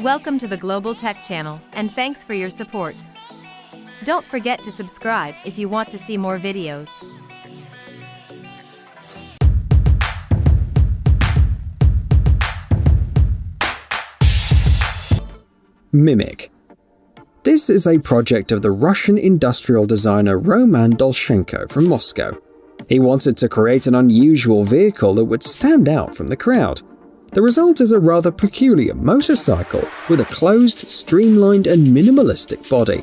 Welcome to the Global Tech Channel, and thanks for your support. Don't forget to subscribe if you want to see more videos. Mimic. This is a project of the Russian industrial designer Roman Dolshenko from Moscow. He wanted to create an unusual vehicle that would stand out from the crowd. The result is a rather peculiar motorcycle with a closed, streamlined, and minimalistic body.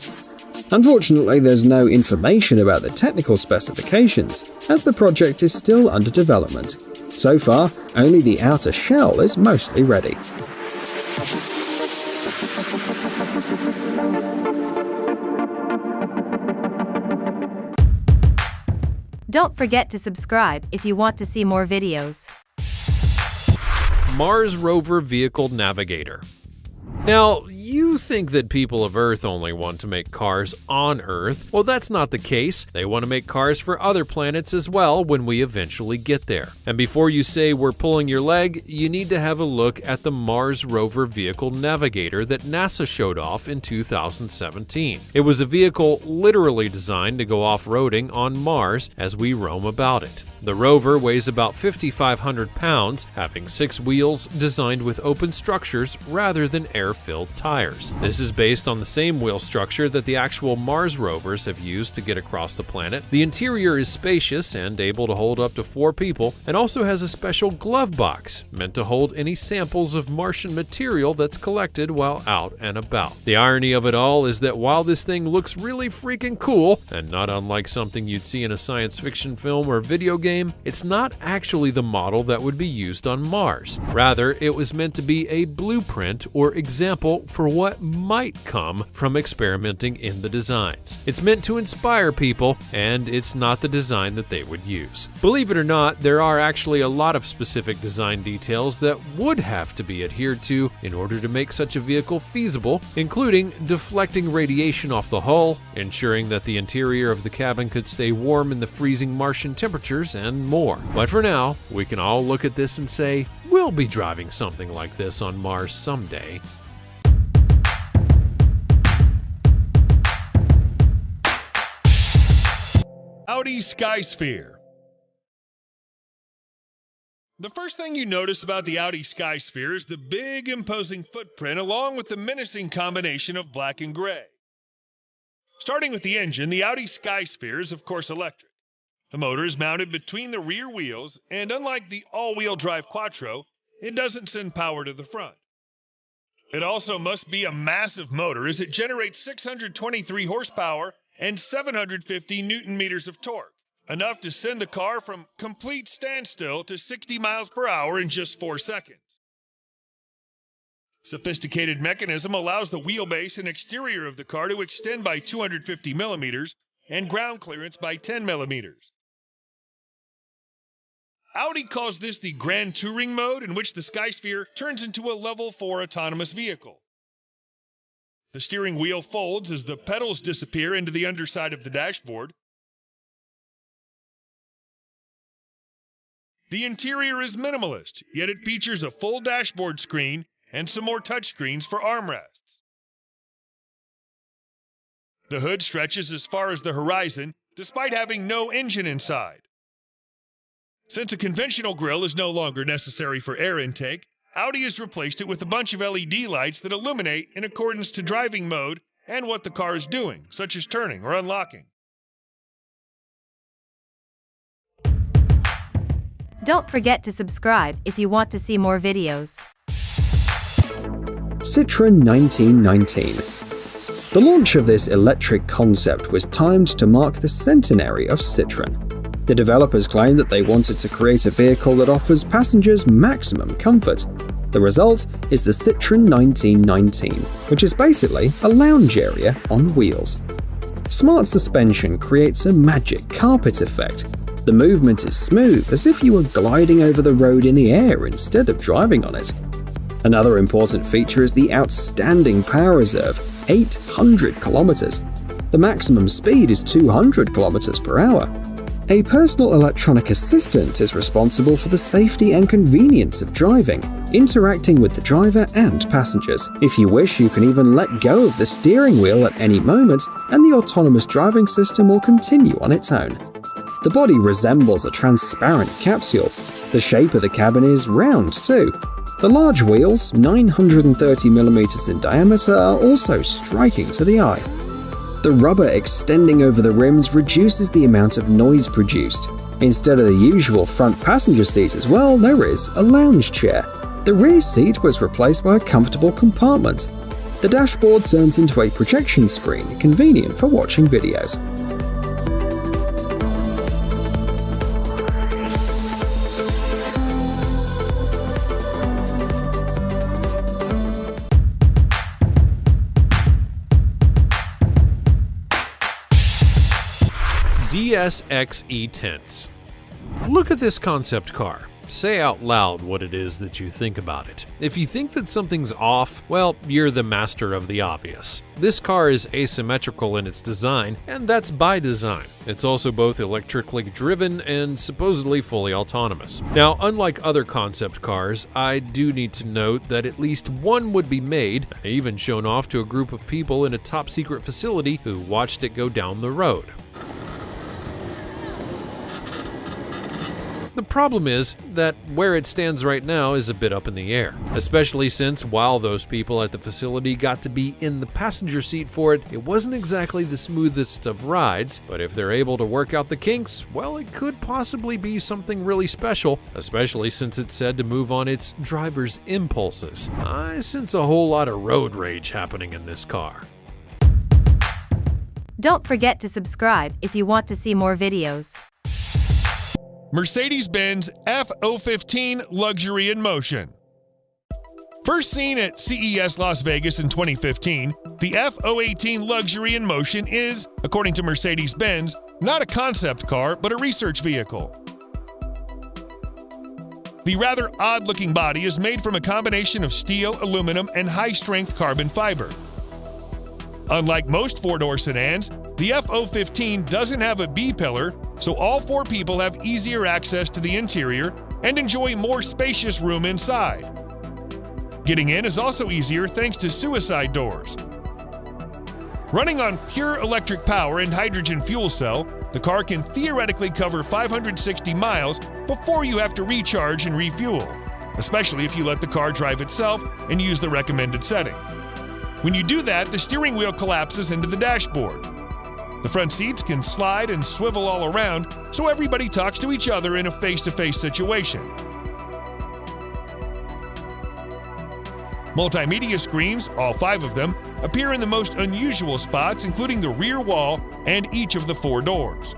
Unfortunately, there's no information about the technical specifications, as the project is still under development. So far, only the outer shell is mostly ready. Don't forget to subscribe if you want to see more videos. Mars Rover Vehicle Navigator. Now, you think that people of Earth only want to make cars on Earth. Well, that's not the case. They want to make cars for other planets as well when we eventually get there. And before you say we're pulling your leg, you need to have a look at the Mars Rover Vehicle Navigator that NASA showed off in 2017. It was a vehicle literally designed to go off-roading on Mars as we roam about it. The rover weighs about 5,500 pounds, having six wheels designed with open structures rather than air-filled tires. This is based on the same wheel structure that the actual Mars rovers have used to get across the planet. The interior is spacious and able to hold up to four people, and also has a special glove box meant to hold any samples of Martian material that's collected while out and about. The irony of it all is that while this thing looks really freaking cool, and not unlike something you'd see in a science fiction film or video game, it's not actually the model that would be used on Mars. Rather, it was meant to be a blueprint or example for what might come from experimenting in the designs. It's meant to inspire people, and it's not the design that they would use. Believe it or not, there are actually a lot of specific design details that would have to be adhered to in order to make such a vehicle feasible, including deflecting radiation off the hull, ensuring that the interior of the cabin could stay warm in the freezing Martian temperatures, and more. But for now, we can all look at this and say, we'll be driving something like this on Mars someday. Audi Skysphere. The first thing you notice about the Audi Skysphere is the big, imposing footprint along with the menacing combination of black and gray. Starting with the engine, the Audi Skysphere is, of course, electric. The motor is mounted between the rear wheels, and unlike the all-wheel drive Quattro, it doesn't send power to the front. It also must be a massive motor as it generates 623 horsepower and 750 newton meters of torque, enough to send the car from complete standstill to 60 miles per hour in just 4 seconds. Sophisticated mechanism allows the wheelbase and exterior of the car to extend by 250 millimeters and ground clearance by 10 millimeters. Audi calls this the Grand Touring mode, in which the Skysphere turns into a level 4 autonomous vehicle. The steering wheel folds as the pedals disappear into the underside of the dashboard. The interior is minimalist, yet it features a full dashboard screen and some more touchscreens for armrests. The hood stretches as far as the horizon, despite having no engine inside. Since a conventional grille is no longer necessary for air intake, Audi has replaced it with a bunch of LED lights that illuminate in accordance to driving mode and what the car is doing, such as turning or unlocking. Don't forget to subscribe if you want to see more videos. Citroën 1919 The launch of this electric concept was timed to mark the centenary of Citroën. The developers claim that they wanted to create a vehicle that offers passengers maximum comfort. The result is the Citroën 1919, which is basically a lounge area on wheels. Smart suspension creates a magic carpet effect. The movement is smooth, as if you were gliding over the road in the air instead of driving on it. Another important feature is the outstanding power reserve, 800 kilometers. The maximum speed is 200 kilometers per hour, a personal electronic assistant is responsible for the safety and convenience of driving. interacting with the driver and passengers. If you wish, you can even let go of the steering wheel at any moment, and the autonomous driving system will continue on its own. The body resembles a transparent capsule. The shape of the cabin is round too. The large wheels, 930mm in diameter, are also striking to the eye. The rubber extending over the rims reduces the amount of noise produced. Instead of the usual front passenger seat as well, there is a lounge chair. The rear seat was replaced by a comfortable compartment. The dashboard turns into a projection screen, convenient for watching videos. DS X E-Tense. Look at this concept car. Say out loud what it is that you think about it. If you think that something's off, well, you're the master of the obvious. This car is asymmetrical in its design, and that's by design. It's also both electrically driven and supposedly fully autonomous. Now, unlike other concept cars, I do need to note that at least one would be made, even shown off to a group of people in a top secret facility who watched it go down the road. The problem is that where it stands right now is a bit up in the air, especially since while those people at the facility got to be in the passenger seat for it, it wasn't exactly the smoothest of rides, but if they're able to work out the kinks, well, it could possibly be something really special, especially since it's said to move on its driver's impulses. I sense a whole lot of road rage happening in this car. Don't forget to subscribe if you want to see more videos. Mercedes Benz F015 Luxury in Motion. First seen at CES Las Vegas in 2015, the F018 Luxury in Motion is, according to Mercedes Benz, not a concept car but a research vehicle. The rather odd looking body is made from a combination of steel, aluminum, and high strength carbon fiber. Unlike most four door sedans, the F015 doesn't have a B pillar, so all four people have easier access to the interior and enjoy more spacious room inside. Getting in is also easier thanks to suicide doors. Running on pure electric power and hydrogen fuel cell, the car can theoretically cover 560 miles before you have to recharge and refuel, especially if you let the car drive itself and use the recommended setting. When you do that, the steering wheel collapses into the dashboard. The front seats can slide and swivel all around, so everybody talks to each other in a face to face situation. Multimedia screens, all five of them, appear in the most unusual spots, including the rear wall and each of the four doors.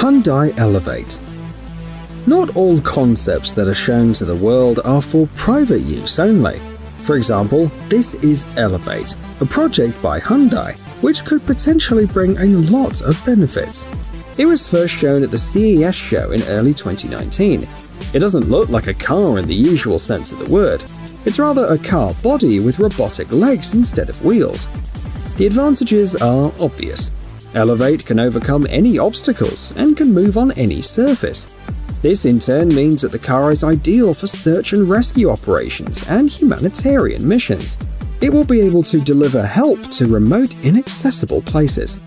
Hyundai Elevate. Not all concepts that are shown to the world are for private use only. For example, this is Elevate, a project by Hyundai, which could potentially bring a lot of benefits. It was first shown at the CES show in early 2019. It doesn't look like a car in the usual sense of the word. It's rather a car body with robotic legs instead of wheels. The advantages are obvious. Elevate can overcome any obstacles and can move on any surface. This in turn means that the car is ideal for search and rescue operations and humanitarian missions. It will be able to deliver help to remote, inaccessible places.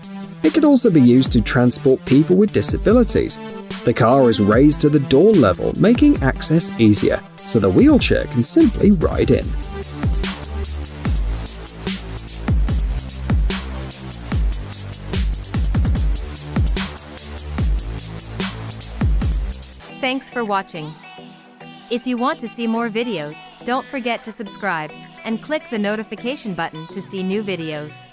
It can also be used to transport people with disabilities. The car is raised to the door level, making access easier, so the wheelchair can simply ride in. Thanks for watching. If you want to see more videos, don't forget to subscribe and click the notification button to see new videos.